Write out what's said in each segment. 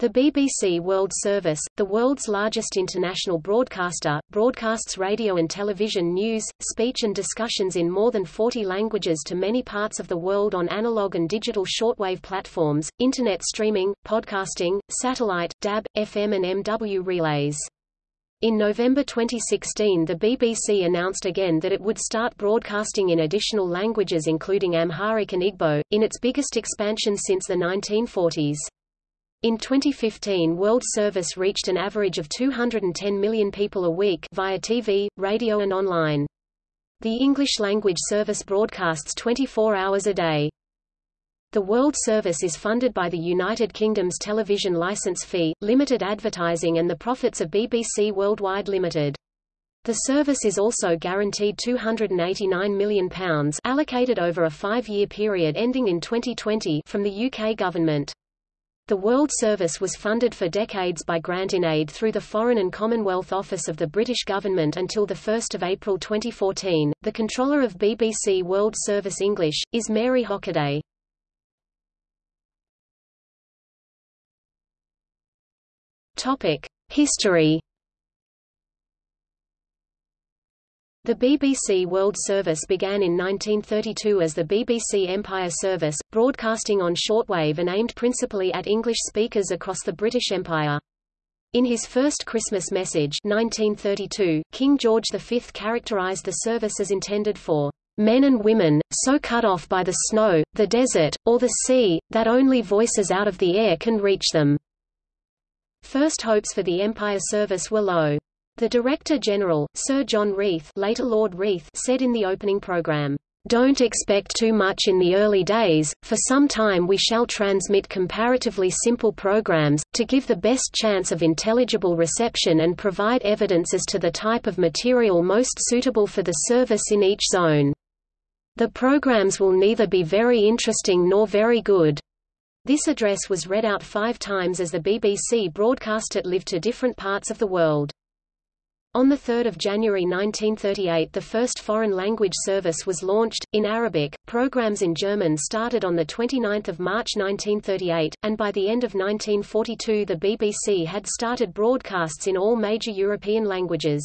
The BBC World Service, the world's largest international broadcaster, broadcasts radio and television news, speech and discussions in more than 40 languages to many parts of the world on analog and digital shortwave platforms, internet streaming, podcasting, satellite, DAB, FM and MW relays. In November 2016 the BBC announced again that it would start broadcasting in additional languages including Amharic and Igbo, in its biggest expansion since the 1940s. In 2015 World Service reached an average of 210 million people a week via TV, radio and online. The English language service broadcasts 24 hours a day. The World Service is funded by the United Kingdom's television licence fee, limited advertising and the profits of BBC Worldwide Limited. The service is also guaranteed £289 million allocated over a five-year period ending in 2020 from the UK government. The World Service was funded for decades by grant in aid through the Foreign and Commonwealth Office of the British Government until 1 April 2014. The controller of BBC World Service English, is Mary Hockaday. History The BBC World Service began in 1932 as the BBC Empire Service, broadcasting on shortwave and aimed principally at English speakers across the British Empire. In his first Christmas message 1932, King George V characterized the service as intended for men and women, so cut off by the snow, the desert, or the sea, that only voices out of the air can reach them. First hopes for the Empire Service were low. The Director-General, Sir John Reith, later Lord Reith said in the opening programme, "...don't expect too much in the early days, for some time we shall transmit comparatively simple programs, to give the best chance of intelligible reception and provide evidence as to the type of material most suitable for the service in each zone. The programs will neither be very interesting nor very good." This address was read out five times as the BBC broadcast it live to different parts of the world. On 3 January 1938 the first foreign language service was launched, in Arabic, programs in German started on 29 March 1938, and by the end of 1942 the BBC had started broadcasts in all major European languages.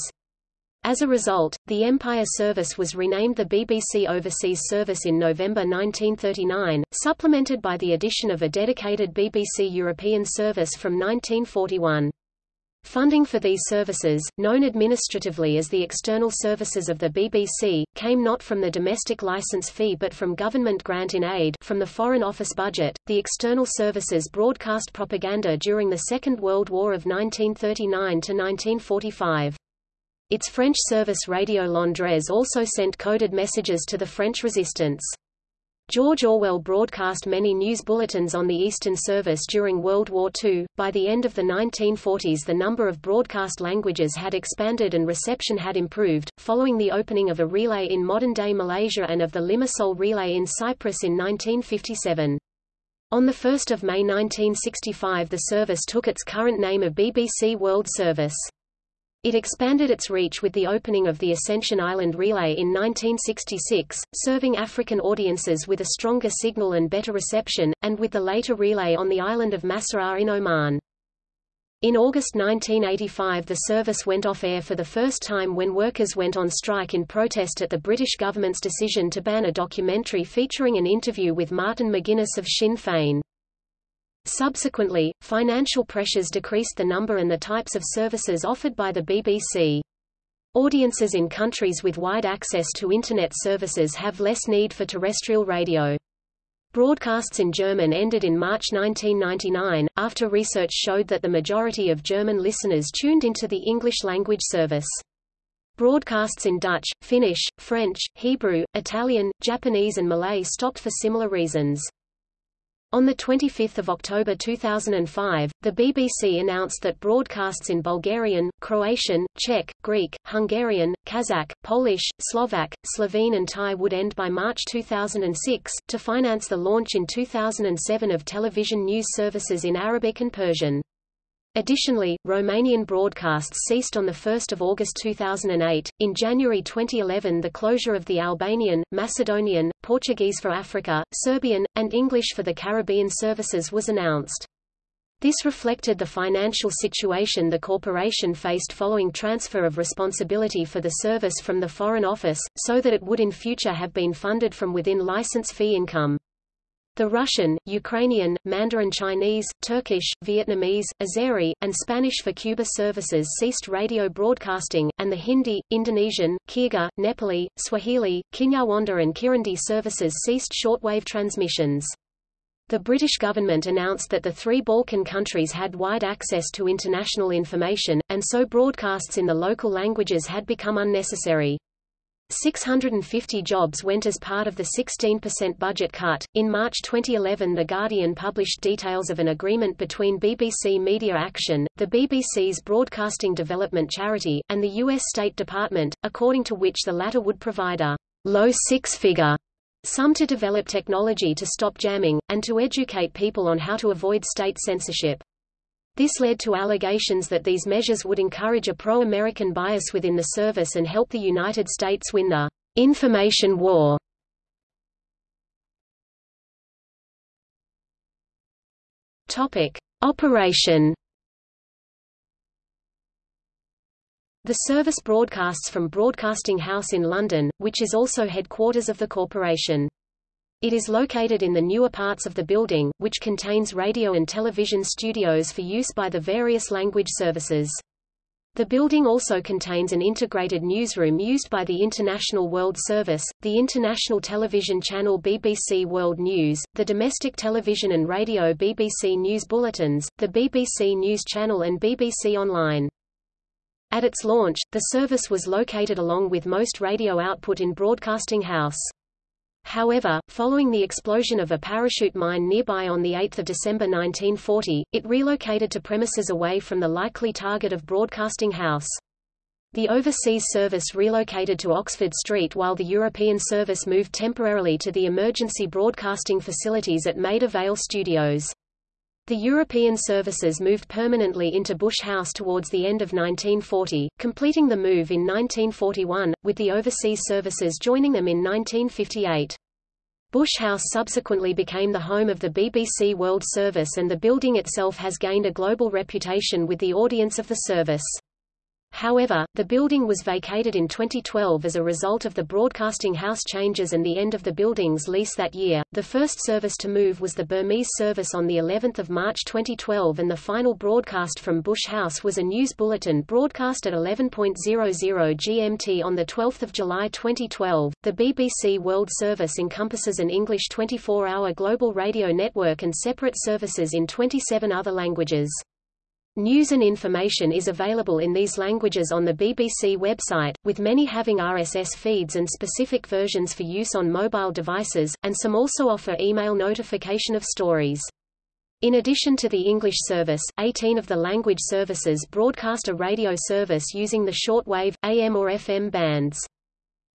As a result, the Empire Service was renamed the BBC Overseas Service in November 1939, supplemented by the addition of a dedicated BBC European Service from 1941. Funding for these services, known administratively as the external services of the BBC, came not from the domestic license fee but from government grant in aid from the Foreign Office budget. The external services broadcast propaganda during the Second World War of 1939 to 1945. Its French service Radio Londres also sent coded messages to the French resistance. George Orwell broadcast many news bulletins on the Eastern Service during World War II. By the end of the 1940s, the number of broadcast languages had expanded and reception had improved, following the opening of a relay in modern day Malaysia and of the Limassol relay in Cyprus in 1957. On 1 May 1965, the service took its current name of BBC World Service. It expanded its reach with the opening of the Ascension Island Relay in 1966, serving African audiences with a stronger signal and better reception, and with the later relay on the island of Masirah in Oman. In August 1985 the service went off air for the first time when workers went on strike in protest at the British government's decision to ban a documentary featuring an interview with Martin McGuinness of Sinn Féin. Subsequently, financial pressures decreased the number and the types of services offered by the BBC. Audiences in countries with wide access to Internet services have less need for terrestrial radio. Broadcasts in German ended in March 1999, after research showed that the majority of German listeners tuned into the English-language service. Broadcasts in Dutch, Finnish, French, Hebrew, Italian, Japanese and Malay stopped for similar reasons. On 25 October 2005, the BBC announced that broadcasts in Bulgarian, Croatian, Czech, Greek, Hungarian, Kazakh, Polish, Slovak, Slovene and Thai would end by March 2006, to finance the launch in 2007 of television news services in Arabic and Persian. Additionally, Romanian broadcasts ceased on 1 August 2008. In January 2011 the closure of the Albanian, Macedonian, Portuguese for Africa, Serbian, and English for the Caribbean services was announced. This reflected the financial situation the corporation faced following transfer of responsibility for the service from the Foreign Office, so that it would in future have been funded from within license fee income. The Russian, Ukrainian, Mandarin Chinese, Turkish, Vietnamese, Azeri, and Spanish for Cuba services ceased radio broadcasting, and the Hindi, Indonesian, Kyrgyz, Nepali, Swahili, Kinyarwanda and Kirundi services ceased shortwave transmissions. The British government announced that the three Balkan countries had wide access to international information, and so broadcasts in the local languages had become unnecessary. 650 jobs went as part of the 16% budget cut. In March 2011, The Guardian published details of an agreement between BBC Media Action, the BBC's broadcasting development charity, and the U.S. State Department, according to which the latter would provide a low six-figure sum to develop technology to stop jamming, and to educate people on how to avoid state censorship. This led to allegations that these measures would encourage a pro-American bias within the service and help the United States win the information war. Topic: Operation The service broadcasts from Broadcasting House in London, which is also headquarters of the corporation. It is located in the newer parts of the building, which contains radio and television studios for use by the various language services. The building also contains an integrated newsroom used by the International World Service, the international television channel BBC World News, the domestic television and radio BBC News Bulletins, the BBC News Channel and BBC Online. At its launch, the service was located along with most radio output in Broadcasting House. However, following the explosion of a parachute mine nearby on 8 December 1940, it relocated to premises away from the likely target of Broadcasting House. The overseas service relocated to Oxford Street while the European service moved temporarily to the emergency broadcasting facilities at Maida Vale Studios. The European services moved permanently into Bush House towards the end of 1940, completing the move in 1941, with the overseas services joining them in 1958. Bush House subsequently became the home of the BBC World Service and the building itself has gained a global reputation with the audience of the service. However, the building was vacated in 2012 as a result of the broadcasting house changes and the end of the building's lease that year. The first service to move was the Burmese service on the 11th of March 2012 and the final broadcast from Bush House was a news bulletin broadcast at 11.00 GMT on the 12th of July 2012. The BBC World Service encompasses an English 24-hour global radio network and separate services in 27 other languages. News and information is available in these languages on the BBC website, with many having RSS feeds and specific versions for use on mobile devices, and some also offer email notification of stories. In addition to the English service, 18 of the language services broadcast a radio service using the shortwave, AM or FM bands.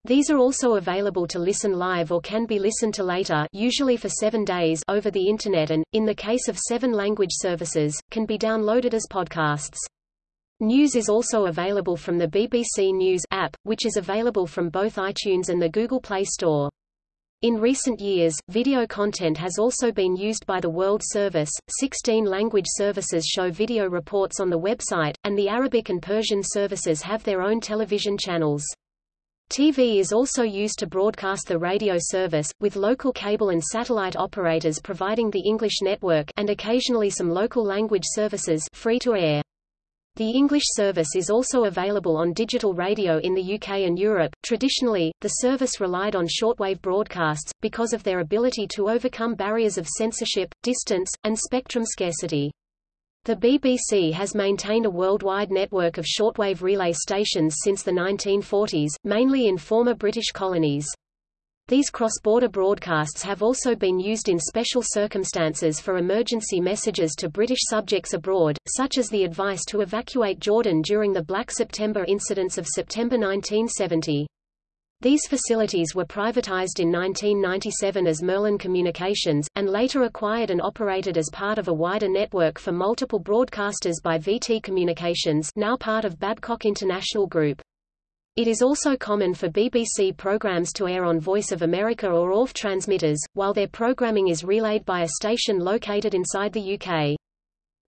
These are also available to listen live or can be listened to later usually for seven days over the Internet and, in the case of seven language services, can be downloaded as podcasts. News is also available from the BBC News app, which is available from both iTunes and the Google Play Store. In recent years, video content has also been used by the World Service. 16 language services show video reports on the website, and the Arabic and Persian services have their own television channels. TV is also used to broadcast the radio service, with local cable and satellite operators providing the English network and occasionally some local language services free to air. The English service is also available on digital radio in the UK and Europe. Traditionally, the service relied on shortwave broadcasts, because of their ability to overcome barriers of censorship, distance, and spectrum scarcity. The BBC has maintained a worldwide network of shortwave relay stations since the 1940s, mainly in former British colonies. These cross-border broadcasts have also been used in special circumstances for emergency messages to British subjects abroad, such as the advice to evacuate Jordan during the Black September incidents of September 1970. These facilities were privatized in 1997 as Merlin Communications, and later acquired and operated as part of a wider network for multiple broadcasters by VT Communications now part of Babcock International Group. It is also common for BBC programs to air on Voice of America or ORF transmitters, while their programming is relayed by a station located inside the UK.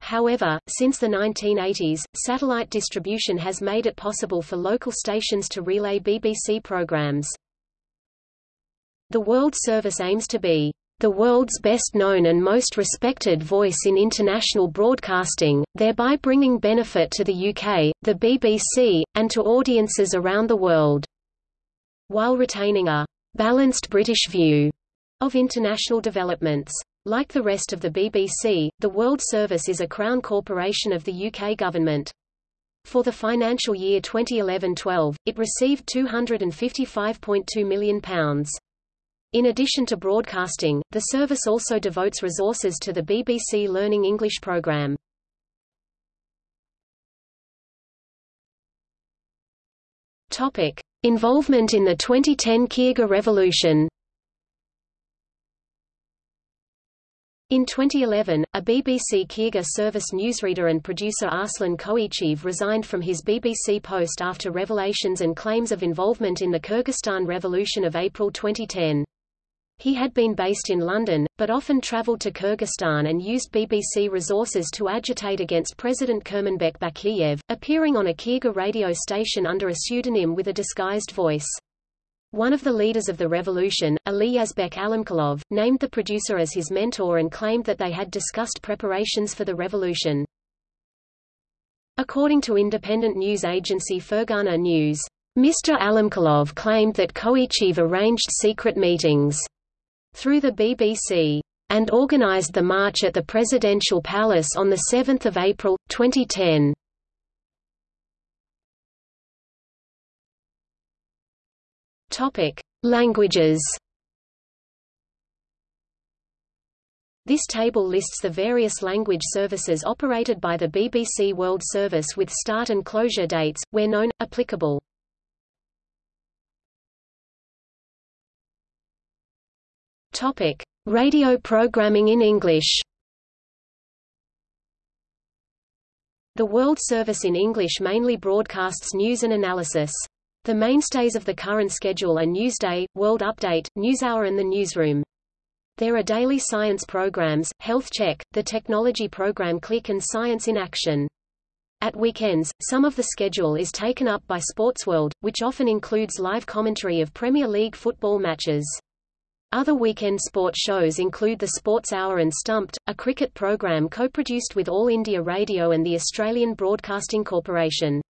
However, since the 1980s, satellite distribution has made it possible for local stations to relay BBC programs. The World Service aims to be the world's best known and most respected voice in international broadcasting, thereby bringing benefit to the UK, the BBC, and to audiences around the world, while retaining a balanced British view of international developments. Like the rest of the BBC, the World Service is a Crown corporation of the UK government. For the financial year 2011-12, it received £255.2 million. In addition to broadcasting, the service also devotes resources to the BBC Learning English programme. Involvement in the 2010 Kyrgyz Revolution. In 2011, a BBC Kyrgyz service newsreader and producer Arslan Koichev resigned from his BBC post after revelations and claims of involvement in the Kyrgyzstan Revolution of April 2010. He had been based in London, but often travelled to Kyrgyzstan and used BBC resources to agitate against President Kurmanbek Bakiyev, appearing on a Kyrgyz radio station under a pseudonym with a disguised voice. One of the leaders of the revolution, Ali Yazbek Alamkalov, named the producer as his mentor and claimed that they had discussed preparations for the revolution. According to independent news agency Fergana News, Mr. Alamkalov claimed that Koichev arranged secret meetings through the BBC and organized the march at the Presidential Palace on 7 April, 2010. Topic: Languages. This table lists the various language services operated by the BBC World Service with start and closure dates, where known, applicable. Topic: Radio programming in English. The World Service in English mainly broadcasts news and analysis. The mainstays of the current schedule are Newsday, World Update, NewsHour and the Newsroom. There are daily science programs, Health Check, the technology program Click and Science in Action. At weekends, some of the schedule is taken up by Sportsworld, which often includes live commentary of Premier League football matches. Other weekend sport shows include the Sports Hour and Stumped, a cricket program co-produced with All India Radio and the Australian Broadcasting Corporation.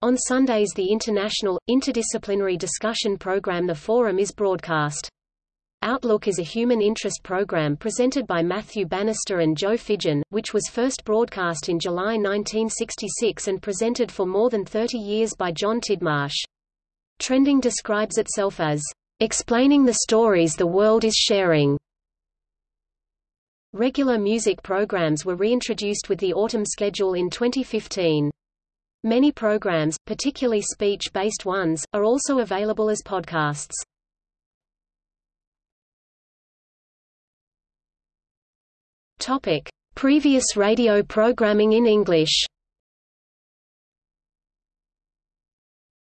On Sundays the international, interdisciplinary discussion program The Forum is broadcast. Outlook is a human interest program presented by Matthew Bannister and Joe Fidgen, which was first broadcast in July 1966 and presented for more than 30 years by John Tidmarsh. Trending describes itself as explaining the stories the world is sharing. Regular music programs were reintroduced with the autumn schedule in 2015. Many programs, particularly speech-based ones, are also available as podcasts. Topic: Previous radio programming in English.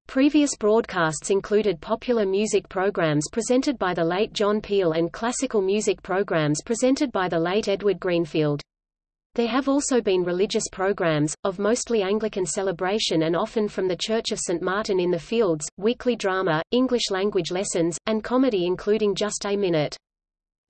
Previous broadcasts included popular music programs presented by the late John Peel and classical music programs presented by the late Edward Greenfield. There have also been religious programs, of mostly Anglican celebration and often from the Church of St. Martin in the Fields, weekly drama, English language lessons, and comedy including Just a Minute.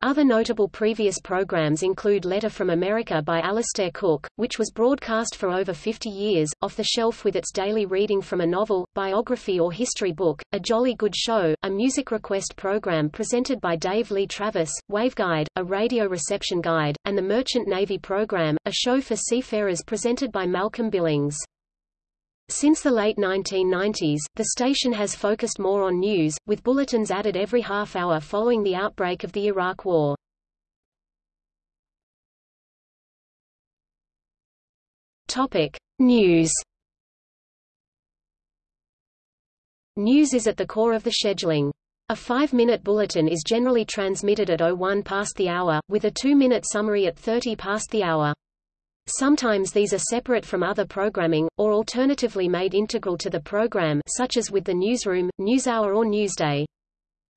Other notable previous programs include Letter from America by Alistair Cooke, which was broadcast for over 50 years, off the shelf with its daily reading from a novel, biography or history book, A Jolly Good Show, a music request program presented by Dave Lee Travis, Waveguide, a radio reception guide, and the Merchant Navy program, a show for seafarers presented by Malcolm Billings. Since the late 1990s, the station has focused more on news, with bulletins added every half hour following the outbreak of the Iraq War. Topic: News. News is at the core of the scheduling. A five-minute bulletin is generally transmitted at 01 past the hour, with a two-minute summary at 30 past the hour. Sometimes these are separate from other programming, or alternatively made integral to the program such as with the newsroom, newshour or newsday.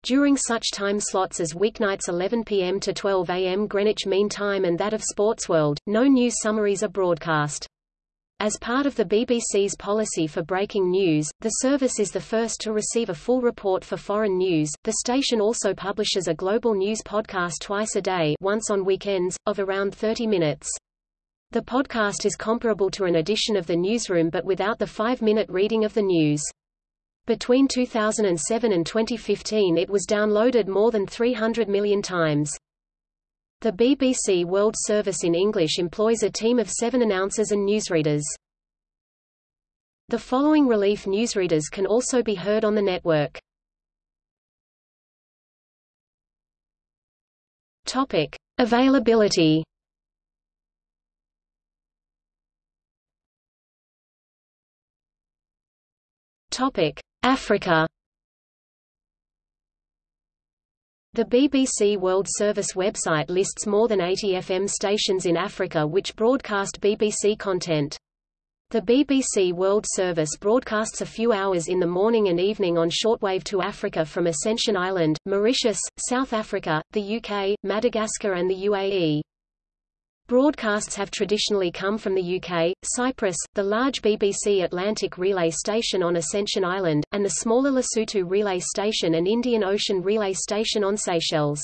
during such time slots as weeknights 11 p.m. to 12 a.m. Greenwich Mean Time and that of Sportsworld, no news summaries are broadcast. As part of the BBC's policy for breaking news, the service is the first to receive a full report for foreign news. The station also publishes a global news podcast twice a day, once on weekends, of around 30 minutes. The podcast is comparable to an edition of the newsroom but without the five-minute reading of the news. Between 2007 and 2015 it was downloaded more than 300 million times. The BBC World Service in English employs a team of seven announcers and newsreaders. The following relief newsreaders can also be heard on the network. Topic. Availability Topic. Africa The BBC World Service website lists more than 80 FM stations in Africa which broadcast BBC content. The BBC World Service broadcasts a few hours in the morning and evening on shortwave to Africa from Ascension Island, Mauritius, South Africa, the UK, Madagascar and the UAE. Broadcasts have traditionally come from the UK, Cyprus, the large BBC Atlantic relay station on Ascension Island, and the smaller Lesotho relay station and Indian Ocean relay station on Seychelles.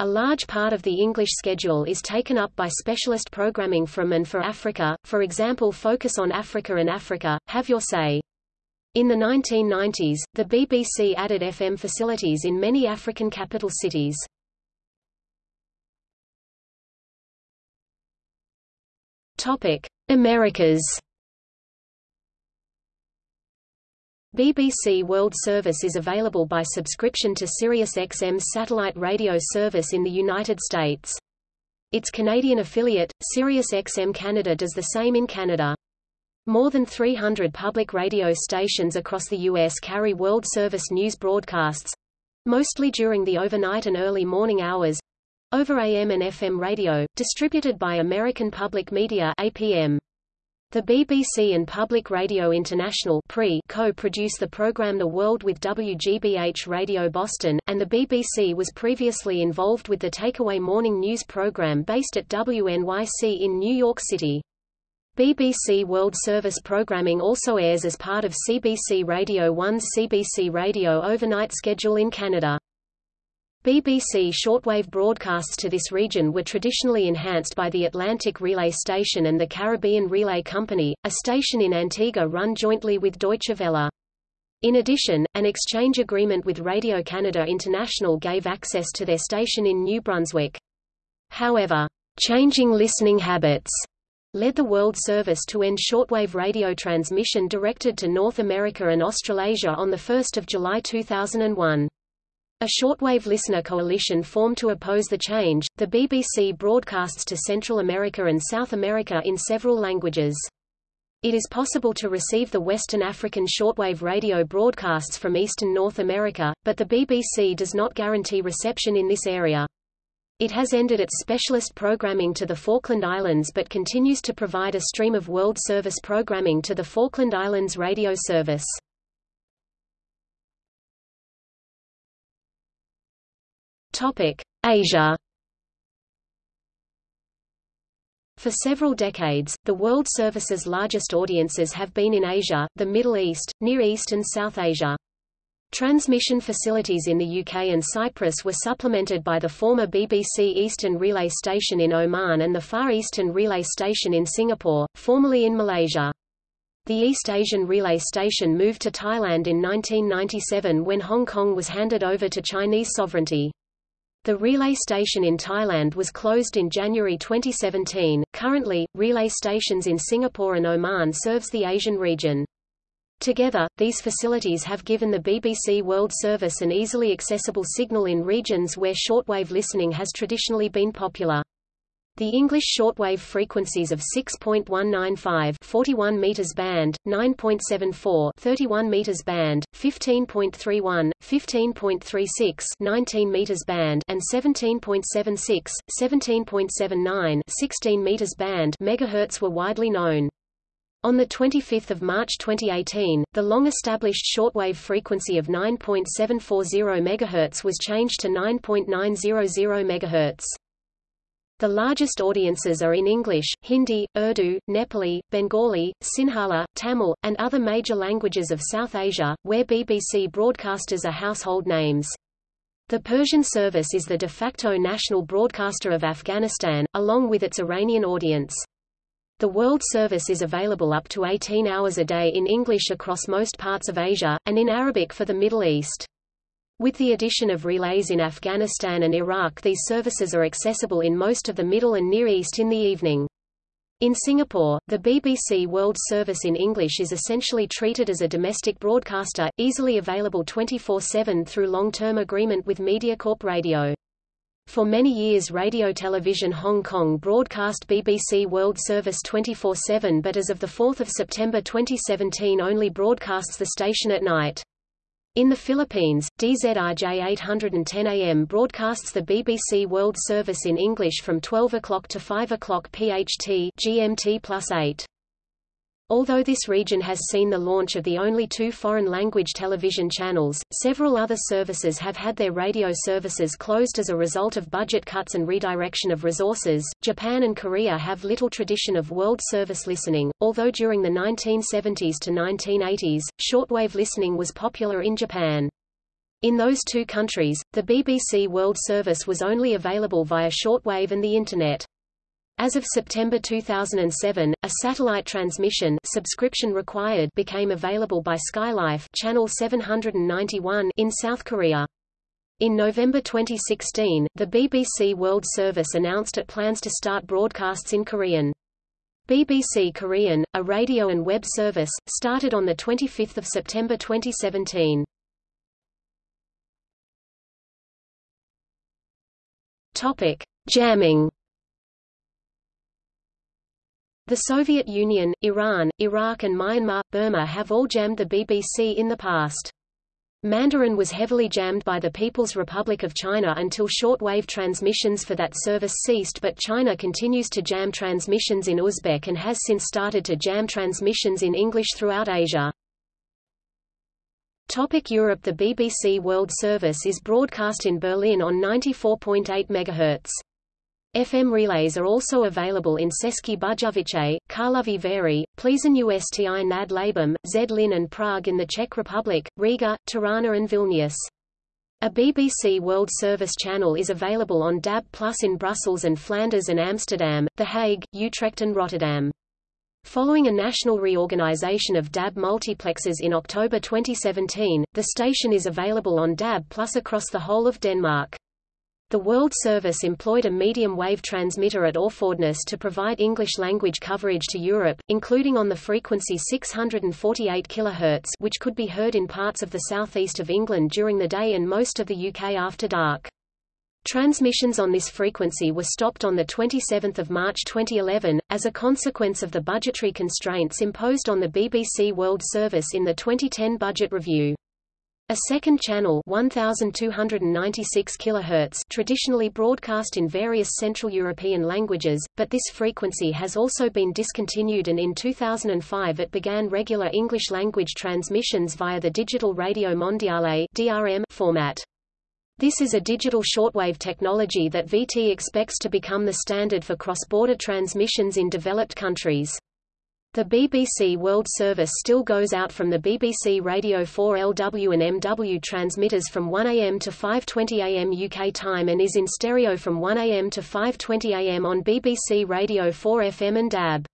A large part of the English schedule is taken up by specialist programming from and for Africa, for example Focus on Africa and Africa, Have Your Say. In the 1990s, the BBC added FM facilities in many African capital cities. Topic: Americas. BBC World Service is available by subscription to SiriusXM's satellite radio service in the United States. Its Canadian affiliate, SiriusXM Canada does the same in Canada. More than 300 public radio stations across the U.S. carry World Service news broadcasts—mostly during the overnight and early morning hours, over AM and FM radio, distributed by American Public Media APM. The BBC and Public Radio International co-produce the program The World with WGBH Radio Boston, and the BBC was previously involved with the Takeaway morning news program based at WNYC in New York City. BBC World Service programming also airs as part of CBC Radio 1's CBC Radio overnight schedule in Canada. BBC shortwave broadcasts to this region were traditionally enhanced by the Atlantic Relay Station and the Caribbean Relay Company, a station in Antigua run jointly with Deutsche Welle. In addition, an exchange agreement with Radio Canada International gave access to their station in New Brunswick. However, changing listening habits led the World Service to end shortwave radio transmission directed to North America and Australasia on 1 July 2001. A shortwave listener coalition formed to oppose the change. The BBC broadcasts to Central America and South America in several languages. It is possible to receive the Western African shortwave radio broadcasts from Eastern North America, but the BBC does not guarantee reception in this area. It has ended its specialist programming to the Falkland Islands but continues to provide a stream of World Service programming to the Falkland Islands radio service. Asia. For several decades, the World Service's largest audiences have been in Asia, the Middle East, Near East and South Asia. Transmission facilities in the UK and Cyprus were supplemented by the former BBC Eastern Relay Station in Oman and the Far Eastern Relay Station in Singapore, formerly in Malaysia. The East Asian Relay Station moved to Thailand in 1997 when Hong Kong was handed over to Chinese sovereignty. The relay station in Thailand was closed in January 2017. Currently, relay stations in Singapore and Oman serves the Asian region. Together, these facilities have given the BBC World Service an easily accessible signal in regions where shortwave listening has traditionally been popular. The English shortwave frequencies of 6.195 41 meters band, 9.74 31 meters band, 15.31, 15.36 19 meters band and 17.76, 17.79 16 meters band megahertz were widely known. On 25 March 2018, the long-established shortwave frequency of 9.740 MHz was changed to 9.900 MHz. The largest audiences are in English, Hindi, Urdu, Nepali, Bengali, Sinhala, Tamil, and other major languages of South Asia, where BBC broadcasters are household names. The Persian service is the de facto national broadcaster of Afghanistan, along with its Iranian audience. The World Service is available up to 18 hours a day in English across most parts of Asia, and in Arabic for the Middle East. With the addition of relays in Afghanistan and Iraq these services are accessible in most of the Middle and Near East in the evening. In Singapore, the BBC World Service in English is essentially treated as a domestic broadcaster, easily available 24-7 through long-term agreement with Mediacorp Radio. For many years Radio Television Hong Kong broadcast BBC World Service 24-7 but as of 4 September 2017 only broadcasts the station at night. In the Philippines, DZRJ 810 AM broadcasts the BBC World Service in English from 12 o'clock to 5 o'clock PHT GMT plus 8. Although this region has seen the launch of the only two foreign-language television channels, several other services have had their radio services closed as a result of budget cuts and redirection of resources. Japan and Korea have little tradition of world service listening, although during the 1970s to 1980s, shortwave listening was popular in Japan. In those two countries, the BBC World Service was only available via shortwave and the Internet. As of September 2007, a satellite transmission subscription required became available by Skylife channel 791 in South Korea. In November 2016, the BBC World Service announced it plans to start broadcasts in Korean. BBC Korean, a radio and web service, started on 25 September 2017. Topic. Jamming the Soviet Union, Iran, Iraq and Myanmar, Burma have all jammed the BBC in the past. Mandarin was heavily jammed by the People's Republic of China until short-wave transmissions for that service ceased but China continues to jam transmissions in Uzbek and has since started to jam transmissions in English throughout Asia. Topic Europe The BBC World Service is broadcast in Berlin on 94.8 MHz. FM relays are also available in České Budějovice, Karlovy Vary, Plzeň Usti nad Labem, Zlín and Prague in the Czech Republic, Riga, Tirana and Vilnius. A BBC World Service channel is available on DAB Plus in Brussels and Flanders and Amsterdam, The Hague, Utrecht and Rotterdam. Following a national reorganization of DAB multiplexes in October 2017, the station is available on DAB Plus across the whole of Denmark. The World Service employed a medium-wave transmitter at Orfordness to provide English-language coverage to Europe, including on the frequency 648 kHz which could be heard in parts of the southeast of England during the day and most of the UK after dark. Transmissions on this frequency were stopped on 27 March 2011, as a consequence of the budgetary constraints imposed on the BBC World Service in the 2010 budget review. A second channel 1296 kHz traditionally broadcast in various Central European languages, but this frequency has also been discontinued and in 2005 it began regular English-language transmissions via the Digital Radio Mondiale DRM format. This is a digital shortwave technology that VT expects to become the standard for cross-border transmissions in developed countries. The BBC World Service still goes out from the BBC Radio 4 LW and MW transmitters from 1 am to 5.20 am UK time and is in stereo from 1 am to 5.20 am on BBC Radio 4 FM and DAB.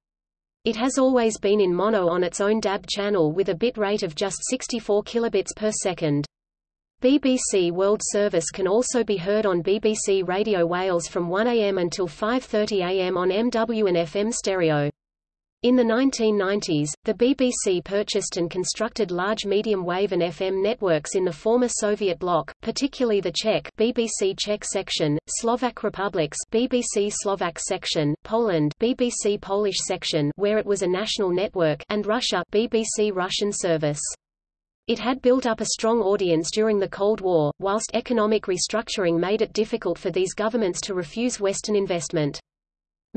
It has always been in mono on its own DAB channel with a bit rate of just 64 kilobits per second. BBC World Service can also be heard on BBC Radio Wales from 1 am until 5.30 am on MW and FM stereo. In the 1990s, the BBC purchased and constructed large medium-wave and FM networks in the former Soviet bloc, particularly the Czech BBC Czech section, Slovak Republics BBC Slovak section, Poland BBC Polish section where it was a national network and Russia BBC Russian service. It had built up a strong audience during the Cold War, whilst economic restructuring made it difficult for these governments to refuse Western investment.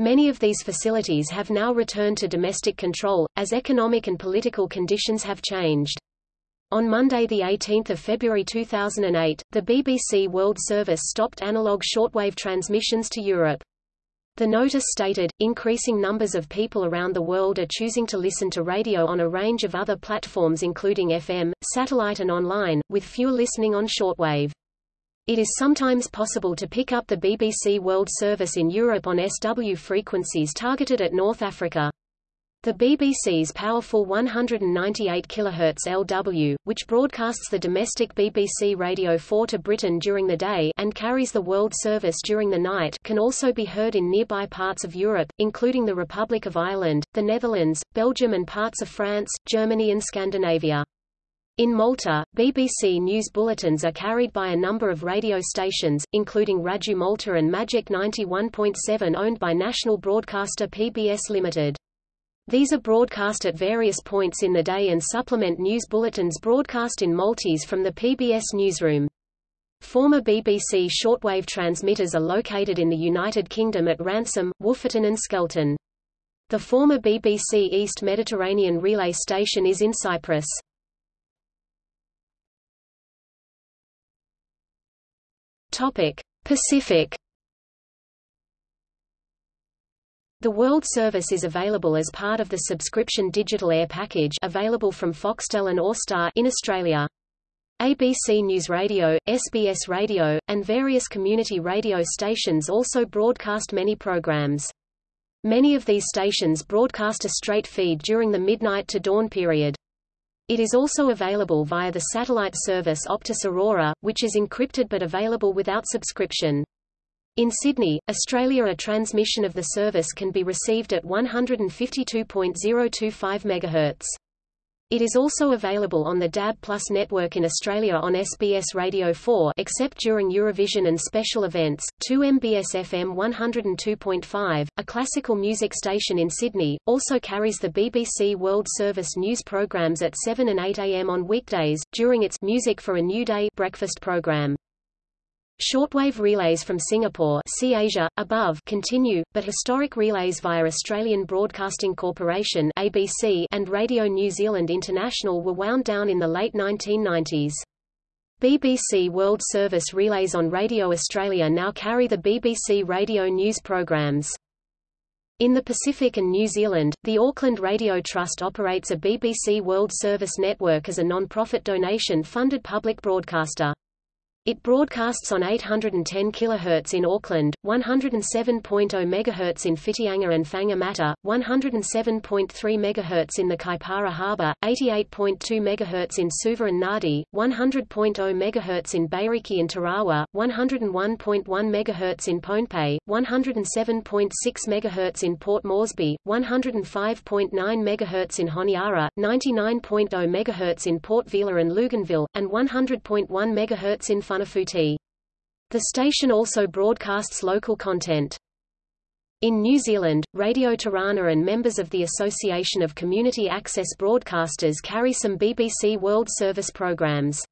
Many of these facilities have now returned to domestic control, as economic and political conditions have changed. On Monday 18 February 2008, the BBC World Service stopped analog shortwave transmissions to Europe. The notice stated, increasing numbers of people around the world are choosing to listen to radio on a range of other platforms including FM, satellite and online, with fewer listening on shortwave. It is sometimes possible to pick up the BBC World Service in Europe on SW frequencies targeted at North Africa. The BBC's powerful 198 kHz LW, which broadcasts the domestic BBC Radio 4 to Britain during the day and carries the world service during the night can also be heard in nearby parts of Europe, including the Republic of Ireland, the Netherlands, Belgium and parts of France, Germany and Scandinavia. In Malta, BBC news bulletins are carried by a number of radio stations, including Radju Malta and Magic 91.7 owned by national broadcaster PBS Limited. These are broadcast at various points in the day and supplement news bulletins broadcast in Maltese from the PBS newsroom. Former BBC shortwave transmitters are located in the United Kingdom at Ransom, Woofferton and Skelton. The former BBC East Mediterranean relay station is in Cyprus. Topic: Pacific The World Service is available as part of the subscription digital air package available from Foxtel and Austar in Australia. ABC News Radio, SBS Radio, and various community radio stations also broadcast many programs. Many of these stations broadcast a straight feed during the midnight to dawn period. It is also available via the satellite service Optus Aurora, which is encrypted but available without subscription. In Sydney, Australia a transmission of the service can be received at 152.025 MHz. It is also available on the DAB Plus network in Australia on SBS Radio 4 except during Eurovision and special events. 2 MBS FM 102.5, a classical music station in Sydney, also carries the BBC World Service news programs at 7 and 8 am on weekdays, during its Music for a New Day breakfast program. Shortwave relays from Singapore see Asia, above continue, but historic relays via Australian Broadcasting Corporation ABC and Radio New Zealand International were wound down in the late 1990s. BBC World Service relays on Radio Australia now carry the BBC Radio News programs. In the Pacific and New Zealand, the Auckland Radio Trust operates a BBC World Service network as a non-profit donation-funded public broadcaster. It broadcasts on 810 kHz in Auckland, 107.0 MHz in Whitianga and Whangamata, 107.3 MHz in the Kaipara Harbour, 88.2 MHz in Suva and Nadi, 100.0 MHz in Bairiki and Tarawa, 101.1 MHz in Pohnpei, 107.6 MHz in Port Moresby, 105.9 MHz in Honiara, 99.0 MHz in Port Vila and Luganville, and 100.1 MHz in Funafuti. The station also broadcasts local content. In New Zealand, Radio Tarana and members of the Association of Community Access Broadcasters carry some BBC World Service programs.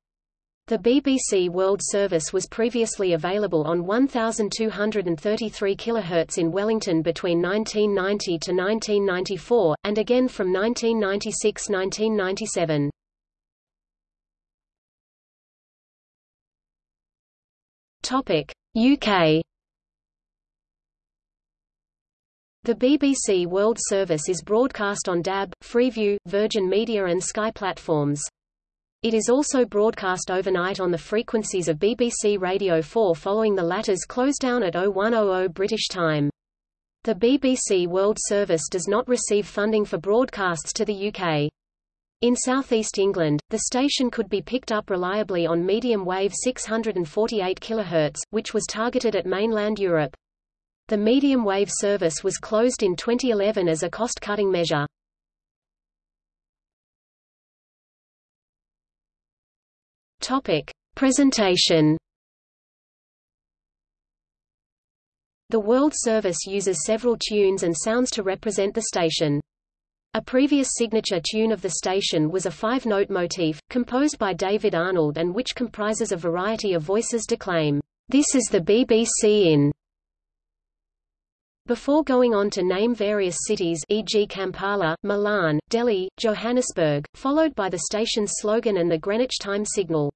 The BBC World Service was previously available on 1233 kHz in Wellington between 1990 to 1994, and again from 1996–1997. UK. The BBC World Service is broadcast on DAB, Freeview, Virgin Media and Sky platforms. It is also broadcast overnight on the frequencies of BBC Radio 4 following the latter's close down at 0100 British time. The BBC World Service does not receive funding for broadcasts to the UK. In southeast England, the station could be picked up reliably on medium wave 648 kHz, which was targeted at mainland Europe. The medium wave service was closed in 2011 as a cost-cutting measure. Topic: Presentation. The World Service uses several tunes and sounds to represent the station. A previous signature tune of the station was a five-note motif, composed by David Arnold and which comprises a variety of voices declaim, "'This is the BBC in' Before going on to name various cities e.g. Kampala, Milan, Delhi, Johannesburg, followed by the station's slogan and the Greenwich time signal.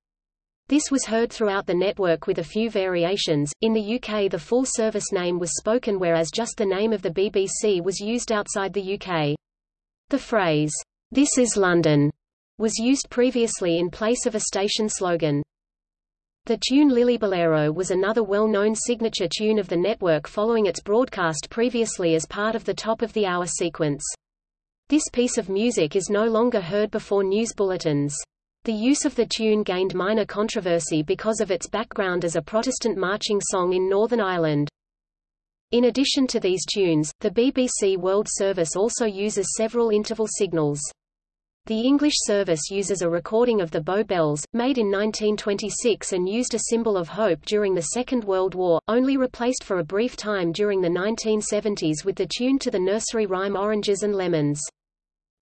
This was heard throughout the network with a few variations. In the UK the full service name was spoken whereas just the name of the BBC was used outside the UK. The phrase, This is London, was used previously in place of a station slogan. The tune Lillibullero was another well-known signature tune of the network following its broadcast previously as part of the top-of-the-hour sequence. This piece of music is no longer heard before news bulletins. The use of the tune gained minor controversy because of its background as a Protestant marching song in Northern Ireland. In addition to these tunes, the BBC World Service also uses several interval signals. The English service uses a recording of the Bow Bells, made in 1926 and used a symbol of hope during the Second World War, only replaced for a brief time during the 1970s with the tune to the nursery rhyme Oranges and Lemons.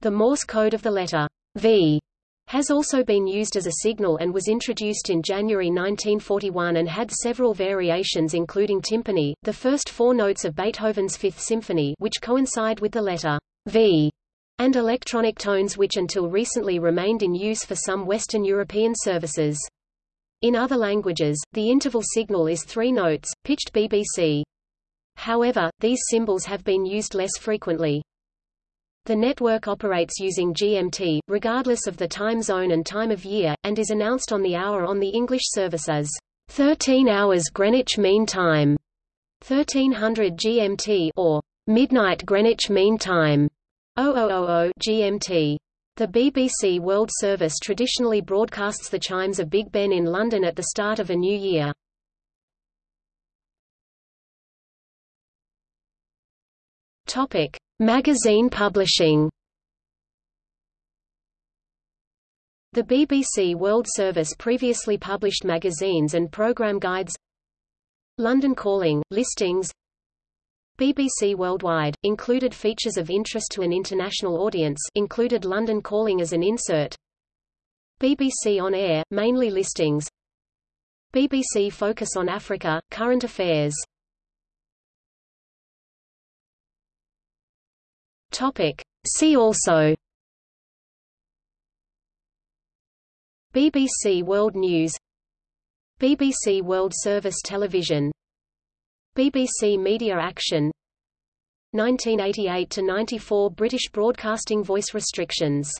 The Morse code of the letter V has also been used as a signal and was introduced in January 1941 and had several variations including timpani, the first four notes of Beethoven's Fifth Symphony which coincide with the letter V and electronic tones which until recently remained in use for some Western European services. In other languages, the interval signal is three notes, pitched BBC. However, these symbols have been used less frequently. The network operates using GMT, regardless of the time zone and time of year, and is announced on the hour on the English service as 13 hours Greenwich Mean Time, 1300 GMT or midnight Greenwich Mean Time. 0000 GMT. The BBC World Service traditionally broadcasts the chimes of Big Ben in London at the start of a new year. Topic: Magazine publishing. The BBC World Service previously published magazines and program guides. London Calling, listings. BBC Worldwide, included features of interest to an international audience included London Calling as an insert. BBC On Air, mainly listings. BBC Focus on Africa, current affairs Topic. See also. BBC World News. BBC World Service Television. BBC Media Action. 1988–94 British Broadcasting Voice Restrictions